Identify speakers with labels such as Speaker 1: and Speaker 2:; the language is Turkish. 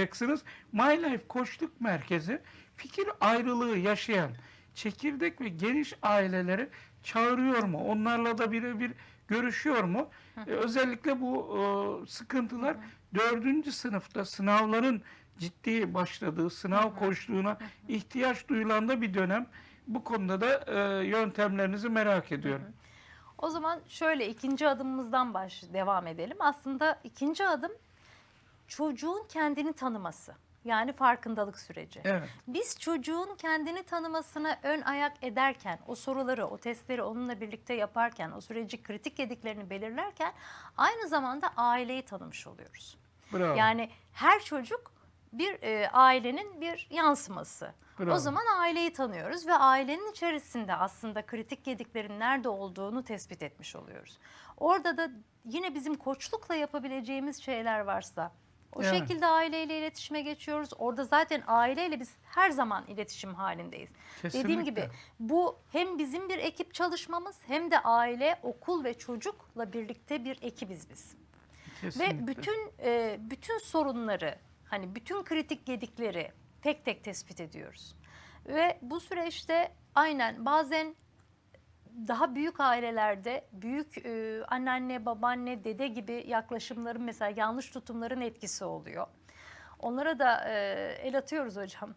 Speaker 1: yapacaksınız. My Life Koçluk Merkezi fikir ayrılığı yaşayan çekirdek ve geniş aileleri çağırıyor mu? Onlarla da birebir görüşüyor mu? Ee, özellikle bu e, sıkıntılar dördüncü sınıfta sınavların ciddi başladığı sınav koçluğuna ihtiyaç duyulan da bir dönem. Bu konuda da e, yöntemlerinizi merak ediyorum.
Speaker 2: O zaman şöyle ikinci adımımızdan baş devam edelim. Aslında ikinci adım çocuğun kendini tanıması. Yani farkındalık süreci.
Speaker 1: Evet.
Speaker 2: Biz çocuğun kendini tanımasına ön ayak ederken, o soruları, o testleri onunla birlikte yaparken, o süreci kritik yediklerini belirlerken aynı zamanda aileyi tanımış oluyoruz.
Speaker 1: Bravo.
Speaker 2: Yani her çocuk bir e, ailenin bir yansıması.
Speaker 1: Bravo.
Speaker 2: O zaman aileyi tanıyoruz ve ailenin içerisinde aslında kritik yediklerin nerede olduğunu tespit etmiş oluyoruz. Orada da yine bizim koçlukla yapabileceğimiz şeyler varsa o
Speaker 1: Evet.
Speaker 2: şekilde aileyle iletişime geçiyoruz. Orada zaten aileyle biz her zaman iletişim halindeyiz. Dediğim
Speaker 1: Kesinlikle.
Speaker 2: gibi bu hem bizim bir ekip çalışmamız hem de aile, okul ve çocukla birlikte bir ekibiz biz.
Speaker 1: Kesinlikle.
Speaker 2: Ve bütün e, bütün sorunları hani bütün kritik gedikleri tek tek tespit ediyoruz. Ve bu süreçte aynen bazen daha büyük ailelerde büyük e, anneanne, babaanne, dede gibi yaklaşımların mesela yanlış tutumların etkisi oluyor. Onlara da e, el atıyoruz hocam.